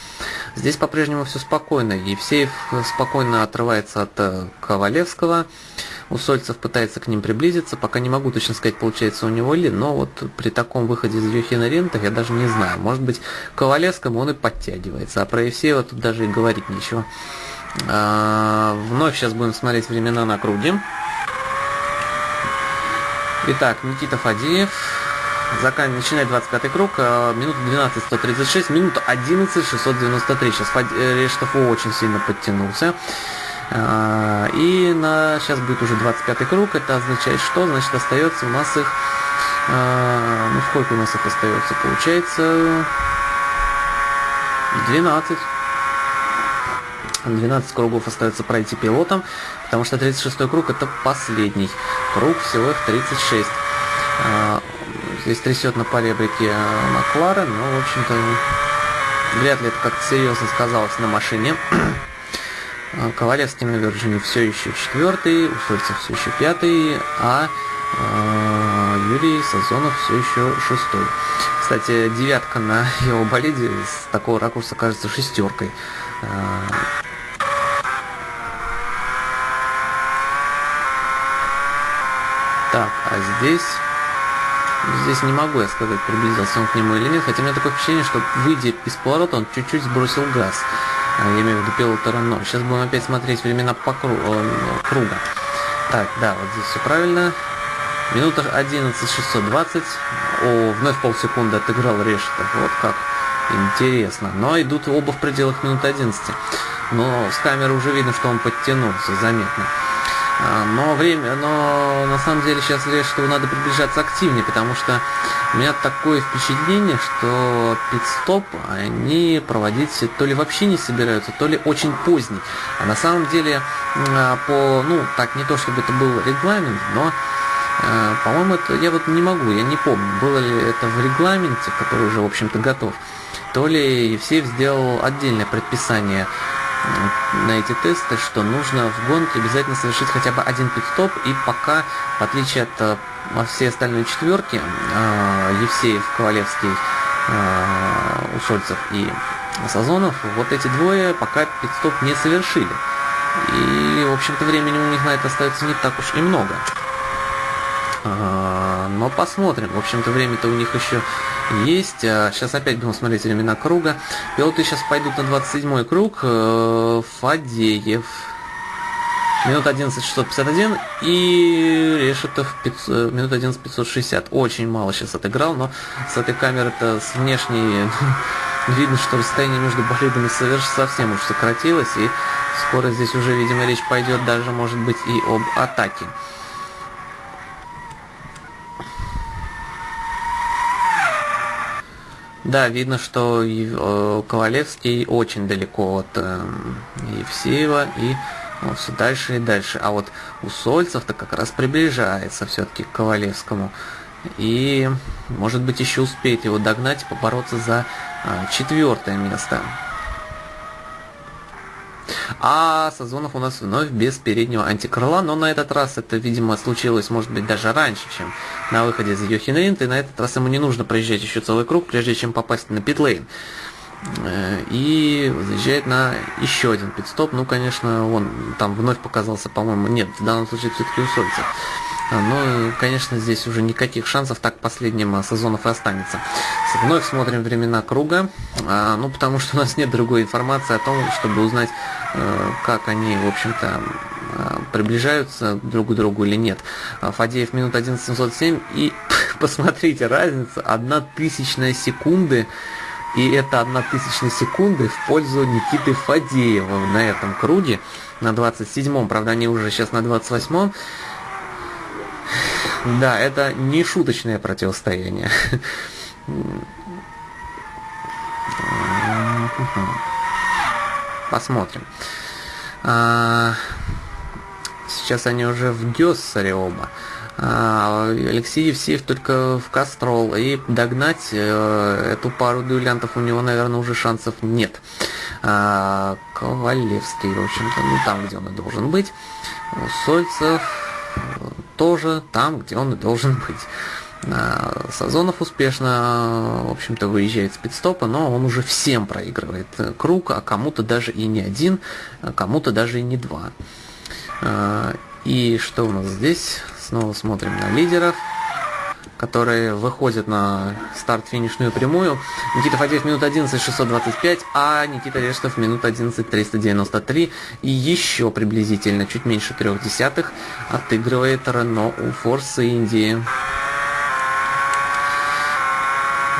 Здесь по-прежнему все спокойно. Евсеев спокойно отрывается от э, Ковалевского. Усольцев пытается к ним приблизиться. Пока не могу точно сказать, получается у него ли, но вот при таком выходе из Юхина Рента я даже не знаю. Может быть, Ковалевскому он и подтягивается, а про Евсеева тут даже и говорить нечего. А, вновь сейчас будем смотреть времена на круге. Итак, Никита Фадеев закан... начинает 25 круг, минута 12 136, минута 11 693. Сейчас Фад... Э, Рештов очень сильно подтянулся. А, и на сейчас будет уже 25 круг. Это означает что? Значит остается у нас их. А, ну сколько у нас их остается? Получается 12. 12 кругов остается пройти пилотом, потому что 36 круг это последний круг, всего их 36. А, здесь трясет на поребрике Макларен, но, в общем-то, вряд ли это как-то серьезно сказалось на машине. А, Ковалевский на Вирджине все еще четвертый, Усольцев все еще пятый, а э, Юрий Сазонов все еще шестой. Кстати, девятка на его болиде с такого ракурса кажется шестеркой. Так, а здесь... Здесь не могу я сказать, приблизился он к нему или нет, хотя у меня такое впечатление, что выйдя из поворота, он чуть-чуть сбросил газ. А, я имею в виду пилота Рено. Сейчас будем опять смотреть времена по кру круга. Так, да, вот здесь все правильно. Минута 11.620. О, вновь полсекунды отыграл Решетов. Вот как интересно. Но идут оба в пределах минут 11. Но с камеры уже видно, что он подтянулся заметно. А, но время, но на самом деле сейчас что надо приближаться активнее, потому что у меня такое впечатление, что пит-стоп они проводить то ли вообще не собираются, то ли очень поздний. А на самом деле а, по, ну, так не то чтобы это был регламент, но а, по-моему, это я вот не могу, я не помню, было ли это в регламенте, который уже, в общем-то, готов, то ли Евсеев сделал отдельное предписание на эти тесты, что нужно в гонке обязательно совершить хотя бы один пит-стоп, и пока, в отличие от э, всей остальной четверки, э, Евсеев, Ковалевский, э, Усольцев и Сазонов, вот эти двое пока пит-стоп не совершили. И, в общем-то, времени у них на это остается не так уж и много. Но посмотрим. В общем-то, время-то у них еще есть. Сейчас опять будем смотреть времена круга. Пилоты сейчас пойдут на 27 круг. Э, Фадеев. Минут 11 651 и Решетов 500, э, минут 11 560. Очень мало сейчас отыграл, но с этой камеры-то с внешней видно, что расстояние между болидами совсем уж сократилось, и скоро здесь уже, видимо, речь пойдет даже, может быть, и об атаке. Да, видно, что э, Ковалевский очень далеко от э, Евсеева и ну, все дальше и дальше. А вот у Сольцев-то как раз приближается все-таки к Ковалевскому. И, может быть, еще успеет его догнать и побороться за э, четвертое место. А Сазонов у нас вновь без переднего антикрыла, но на этот раз это, видимо, случилось, может быть, даже раньше, чем на выходе из Йохинринта, и на этот раз ему не нужно проезжать еще целый круг, прежде чем попасть на питлейн. Э, и заезжает на еще один пидстоп. Ну, конечно, он там вновь показался, по-моему, нет, в данном случае все-таки у Сольца. А, ну, конечно, здесь уже никаких шансов, так последним а, сезонов и останется. Вновь смотрим времена круга, а, ну, потому что у нас нет другой информации о том, чтобы узнать, э, как они, в общем-то, приближаются друг к другу или нет. Фадеев минут 11707 и посмотрите, разница, одна тысячная секунды и это одна тысячная секунды в пользу Никиты Фадеева на этом круге, на 27-м, правда они уже сейчас на 28-м. Да, это не шуточное противостояние. Посмотрим. А, сейчас они уже в Гессере оба. А, Алексей Евсеев только в Кастрол. И догнать э, эту пару дуэлянтов у него, наверное, уже шансов нет. А, Ковалевский, в общем-то, ну там, где он и должен быть. Сольцев тоже там, где он и должен быть. Сазонов успешно, в общем-то, выезжает с пидстопа, но он уже всем проигрывает круг, а кому-то даже и не один, а кому-то даже и не два. А, и что у нас здесь? Снова смотрим на лидеров, которые выходят на старт-финишную прямую. Никита Фадеев минут 11 625, а Никита Рештов минут 11 393. И еще приблизительно чуть меньше трех десятых отыгрывает Рено у Форса Индии.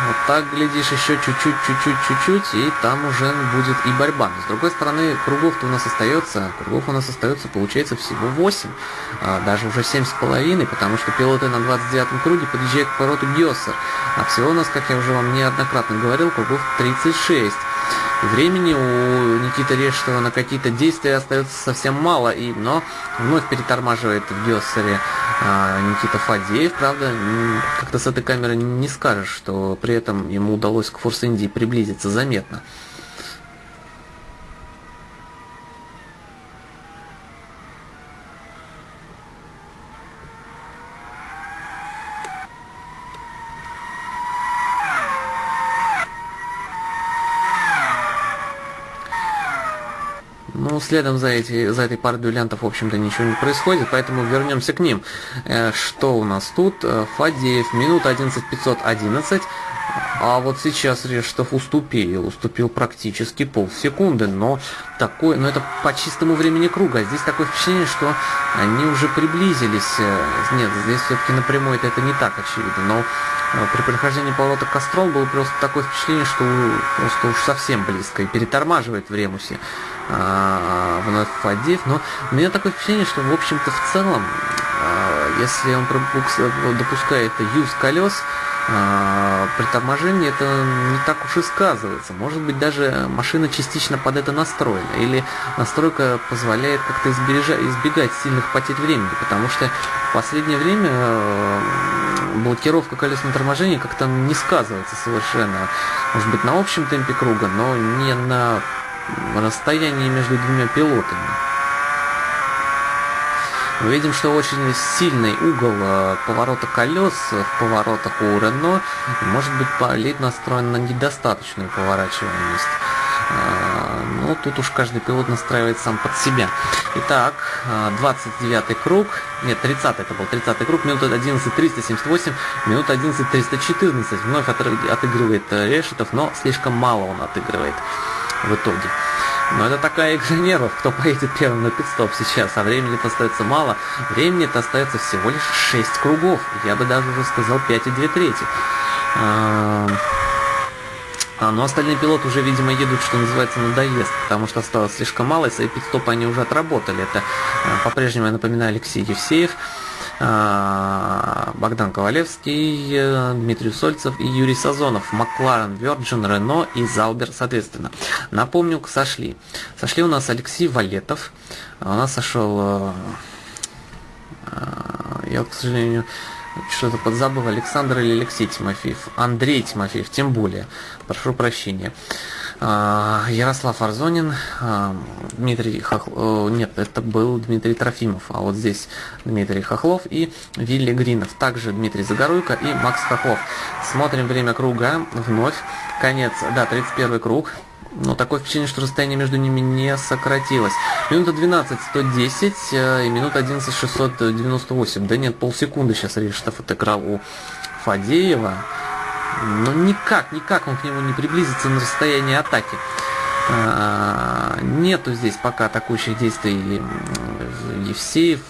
Вот так, глядишь, еще чуть-чуть, чуть-чуть, чуть-чуть, и там уже будет и борьба. Но с другой стороны, кругов-то у нас остается, кругов у нас остается, получается, всего 8. А, даже уже 7,5, потому что пилоты на 29-м круге подъезжают к повороту Гессер. А всего у нас, как я уже вам неоднократно говорил, кругов 36. Времени у Никиты Решетова на какие-то действия остается совсем мало, и, но вновь перетормаживает в Гессере а, Никита Фадеев. Правда, как-то с этой камеры не скажешь, что при этом ему удалось к Форс Индии приблизиться заметно. Ну, следом за, эти, за этой парой дуэлянтов, в общем-то, ничего не происходит, поэтому вернемся к ним. Э, что у нас тут? Э, Фадеев, минута 11.511. А вот сейчас Рештов уступил, уступил практически полсекунды, но такой, но это по чистому времени круга. Здесь такое впечатление, что они уже приблизились. Э, нет, здесь все-таки напрямую это, это не так очевидно, но при прохождении поворота Кострол было просто такое впечатление, что просто уж совсем близко и перетормаживает в Ремусе а, вновь Фадеев, но у меня такое впечатление, что в общем-то в целом, а, если он допускает юз колес, а, при торможении это не так уж и сказывается. Может быть, даже машина частично под это настроена. Или настройка позволяет как-то избегать сильных потерь времени. Потому что в последнее время блокировка колесного торможения как-то не сказывается совершенно. Может быть, на общем темпе круга, но не на расстоянии между двумя пилотами. Мы видим, что очень сильный угол э, поворота колес в поворотах у Рено может быть болит настроен на недостаточную поворачиваемость. Э, но тут уж каждый пилот настраивает сам под себя. Итак, 29 э, круг, нет, 30 это был, 30 круг, минута 11.378, минута 11.314. Вновь отыгрывает Решетов, но слишком мало он отыгрывает в итоге. Но это такая игра нервов, кто поедет первым на пидстоп сейчас, а времени-то остается мало. Времени-то остается всего лишь 6 кругов, я бы даже уже сказал 5 и 2 трети. А, но остальные пилоты уже, видимо, едут, что называется, надоест, потому что осталось слишком мало, и свои пидстопы они уже отработали. Это а, по-прежнему, я напоминаю, Алексей Евсеев. А, Богдан Ковалевский, э, Дмитрий Сольцев и Юрий Сазонов, Макларен, Virgin, Рено и Залбер, соответственно. Напомню, сошли. Сошли у нас Алексей Валетов, у нас сошел, э, э, я, к сожалению, что-то подзабыл, Александр или Алексей Тимофеев, Андрей Тимофеев, тем более, прошу прощения. А, Ярослав Арзонин, а, Дмитрий Хохлов, нет, это был Дмитрий Трофимов, а вот здесь Дмитрий Хохлов и Вилли Гринов, также Дмитрий Загоруйко и Макс Хохлов. Смотрим время круга, вновь, конец, да, 31 круг, но такое впечатление, что расстояние между ними не сократилось. Минута 12 110 э, и минута 11 698. Да нет, полсекунды сейчас Рештов отыграл у Фадеева. Но никак, никак он к нему не приблизится на расстояние атаки. А, нету здесь пока атакующих действий Евсеев,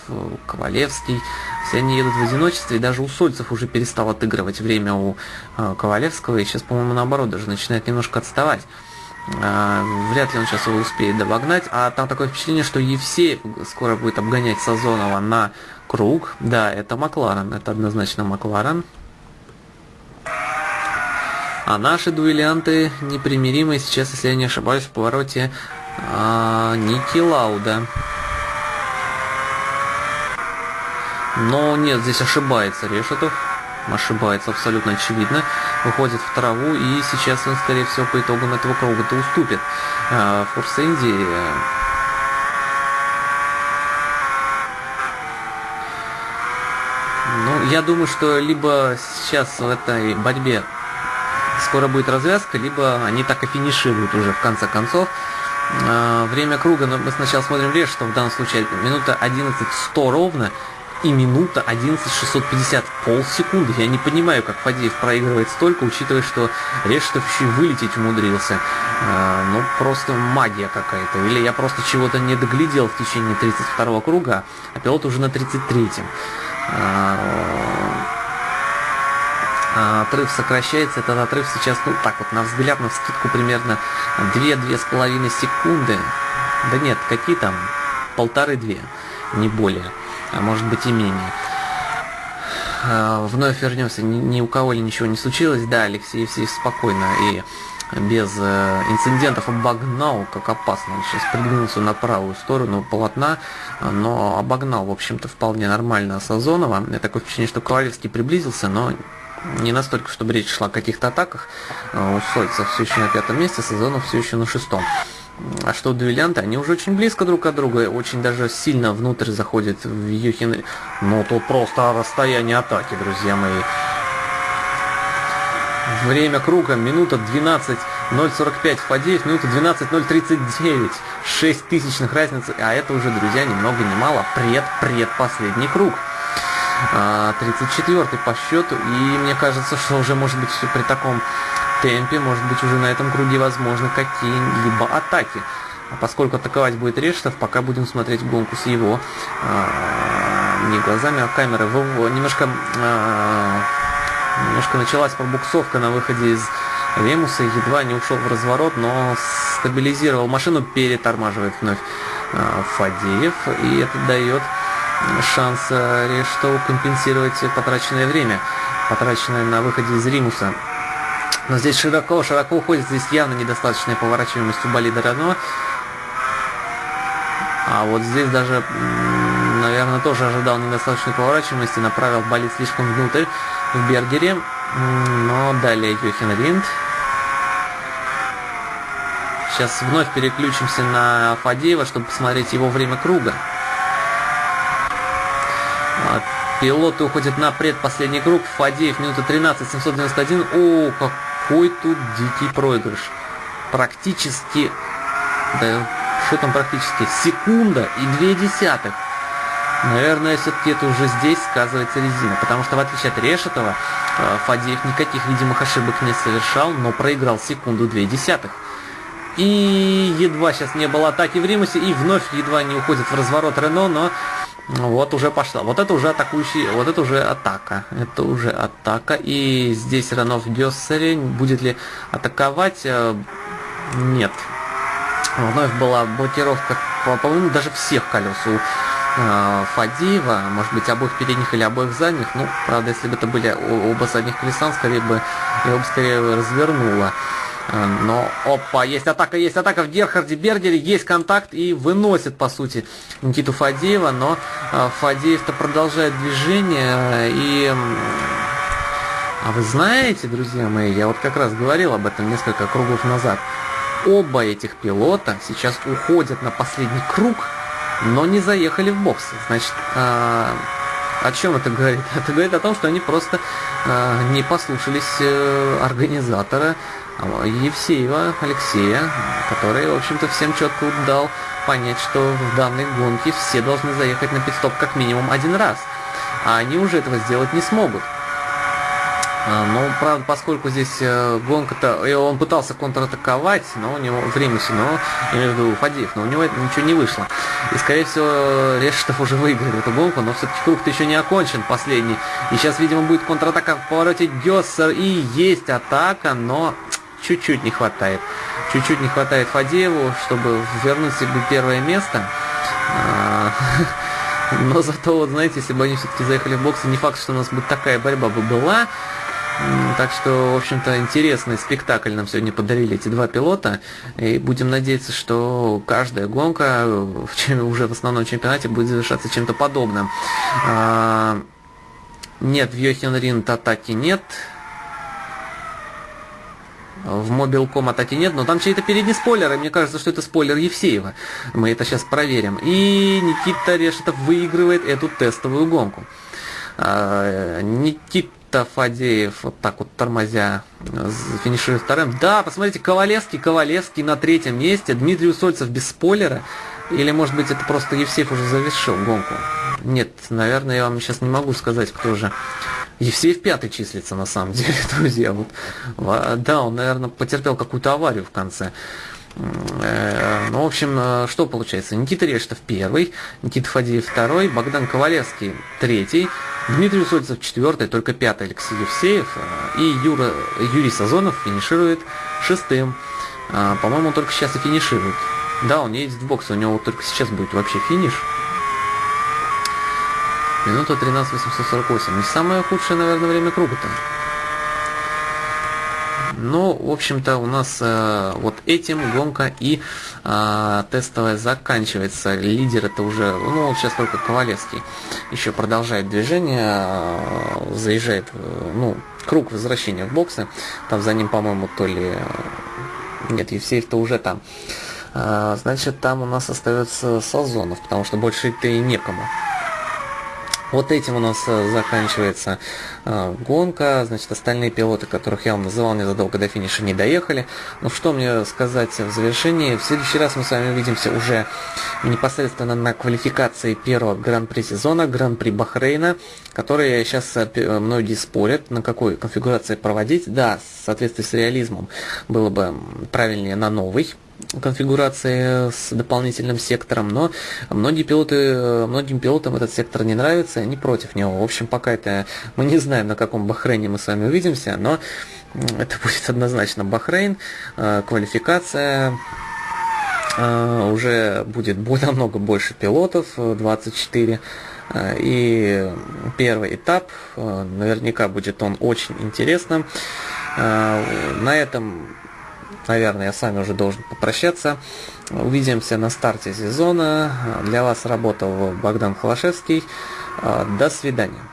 Ковалевский. Все они едут в одиночестве, и даже Сольцев уже перестал отыгрывать время у а, Ковалевского, и сейчас, по-моему, наоборот, даже начинает немножко отставать. А, вряд ли он сейчас его успеет догнать. А там такое впечатление, что Евсеев скоро будет обгонять Сазонова на круг. Да, это Макларен, это однозначно Макларен. А наши дуэлянты непримиримые сейчас, если я не ошибаюсь, в повороте а, Ники Лауда. Но нет, здесь ошибается Решетов. Ошибается абсолютно очевидно. Выходит в траву и сейчас он, скорее всего, по итогам этого круга-то уступит. А, Форсенди Ну, я думаю, что либо сейчас в этой борьбе скоро будет развязка, либо они так и финишируют уже в конце концов. А, время круга, но мы сначала смотрим режь, что в данном случае минута 11.100 ровно и минута 11.650, полсекунды. Я не понимаю, как Фадеев проигрывает столько, учитывая, что Решетов еще и вылететь умудрился. А, ну, просто магия какая-то. Или я просто чего-то не доглядел в течение 32 круга, а пилот уже на 33-м. А, а, отрыв сокращается, этот отрыв сейчас, ну так вот, на взгляд, на вскидку примерно 2-2,5 секунды. Да нет, какие там? Полторы-две, не более, а может быть и менее. А, вновь вернемся, ни, у кого ли ничего не случилось, да, Алексей Евсеев спокойно и без э, инцидентов обогнал, как опасно. Он сейчас придвинулся на правую сторону полотна, но обогнал, в общем-то, вполне нормально Сазонова. Я такое впечатление, что Ковалевский приблизился, но не настолько, чтобы речь шла о каких-то атаках. Э, у Сольца все еще на пятом месте, Сазонов все еще на шестом. А что дуэлянты, они уже очень близко друг от друга, очень даже сильно внутрь заходят в Юхин. Ну, тут просто расстояние атаки, друзья мои. Время круга, минута 12.045 Фадеев, минута 12.039. 6 тысячных разницы, а это уже, друзья, ни много ни мало, пред-предпоследний круг. 34 по счету, и мне кажется, что уже может быть при таком темпе, может быть уже на этом круге возможны какие-либо атаки. А поскольку атаковать будет Рештов, пока будем смотреть гонку с его а, не глазами, а камеры. Немножко а, Немножко началась пробуксовка на выходе из Лемуса, едва не ушел в разворот, но стабилизировал машину, перетормаживает вновь Фадеев, и это дает шанс э, Рештову компенсировать потраченное время, потраченное на выходе из Римуса. Но здесь широко-широко уходит, здесь явно недостаточная поворачиваемость у болида Рено. А вот здесь даже, наверное, тоже ожидал недостаточной поворачиваемости, направил болид слишком внутрь в Бергере. Но далее Йохин Ринд. Сейчас вновь переключимся на Фадеева, чтобы посмотреть его время круга. А, пилоты уходят на предпоследний круг. Фадеев минута 13, 791. О, какой тут дикий проигрыш. Практически, да что там практически, секунда и две десятых. Наверное, все-таки это уже здесь сказывается резина, потому что в отличие от Решетова, э, Фадеев никаких видимых ошибок не совершал, но проиграл секунду две десятых. И едва сейчас не было атаки в Римусе, и вновь едва не уходит в разворот Рено, но вот уже пошла. Вот это уже атакующий, вот это уже атака. Это уже атака. И здесь Рено в Гессере. Будет ли атаковать? Э, нет. Вновь была блокировка, по-моему, даже всех колес у э, Фадеева, может быть, обоих передних или обоих задних. Ну, правда, если бы это были оба задних колеса, скорее бы его бы скорее развернуло. Э, но, опа, есть атака, есть атака в Герхарде Бергере, есть контакт и выносит, по сути, Никиту Фадеева, но э, Фадеев-то продолжает движение и... А вы знаете, друзья мои, я вот как раз говорил об этом несколько кругов назад, оба этих пилота сейчас уходят на последний круг, но не заехали в бокс. Значит, а, о чем это говорит? Это говорит о том, что они просто а, не послушались э, организатора Евсеева Алексея, который, в общем-то, всем четко дал понять, что в данной гонке все должны заехать на пидстоп как минимум один раз. А они уже этого сделать не смогут. А, ну, правда, поскольку здесь э, гонка-то, он пытался контратаковать, но у него время все, но, я имею в виду Фадеев, но у него это ничего не вышло. И, скорее всего, Решетов уже выиграет эту гонку, но все-таки круг-то еще не окончен, последний. И сейчас, видимо, будет контратака в повороте Гессер, и есть атака, но чуть-чуть не хватает. Чуть-чуть не хватает Фадееву, чтобы вернуть себе первое место. А, но зато, вот знаете, если бы они все-таки заехали в боксы, не факт, что у нас бы такая борьба бы была. Так что, в общем-то, интересный спектакль нам сегодня подарили эти два пилота. И будем надеяться, что каждая гонка уже в основном чемпионате будет завершаться чем-то подобным. А, нет, в Йохен Ринд атаки нет. В Мобилком атаки нет, но там чей-то передний спойлер, и мне кажется, что это спойлер Евсеева. Мы это сейчас проверим. И Никита Решетов выигрывает эту тестовую гонку. А, Никита Фадеев вот так вот тормозя финиширует вторым. Да, посмотрите, Ковалевский, Ковалевский на третьем месте, Дмитрий Усольцев без спойлера. Или, может быть, это просто Евсеев уже завершил гонку. Нет, наверное, я вам сейчас не могу сказать, кто же. Евсеев пятый числится, на самом деле, друзья. Вот. Да, он, наверное, потерпел какую-то аварию в конце. Э, ну, в общем, э, что получается? Никита Рештов первый, Никита Фадеев второй, Богдан Ковалевский третий, Дмитрий Усольцев четвертый, только пятый Алексей Евсеев э, и Юра, Юрий Сазонов финиширует шестым. По-моему, он только сейчас и финиширует. Да, он едет в бокс, у него только сейчас будет вообще финиш. Минута 13.848. Не самое худшее, наверное, время круга-то. Но, в общем-то, у нас э, вот этим гонка и э, тестовая заканчивается. Лидер это уже, ну, сейчас только Ковалевский еще продолжает движение, э, заезжает, э, ну, круг возвращения в боксы. Там за ним, по-моему, то ли... Нет, Евсеев-то уже там. Э, значит, там у нас остается Сазонов, потому что больше-то и некому. Вот этим у нас э, заканчивается э, гонка. Значит, остальные пилоты, которых я вам называл незадолго до финиша, не доехали. Но что мне сказать в завершении? В следующий раз мы с вами увидимся уже непосредственно на квалификации первого гран-при сезона, гран-при Бахрейна, который сейчас э, многие спорят, на какой конфигурации проводить. Да, в соответствии с реализмом было бы правильнее на новый конфигурации с дополнительным сектором, но многие пилоты, многим пилотам этот сектор не нравится, они против него. В общем, пока это мы не знаем, на каком Бахрейне мы с вами увидимся, но это будет однозначно Бахрейн, э, квалификация, э, уже будет намного больше пилотов, 24, э, и первый этап, наверняка будет он очень интересным. На этом наверное, с вами уже должен попрощаться. Увидимся на старте сезона. Для вас работал Богдан Холошевский. До свидания.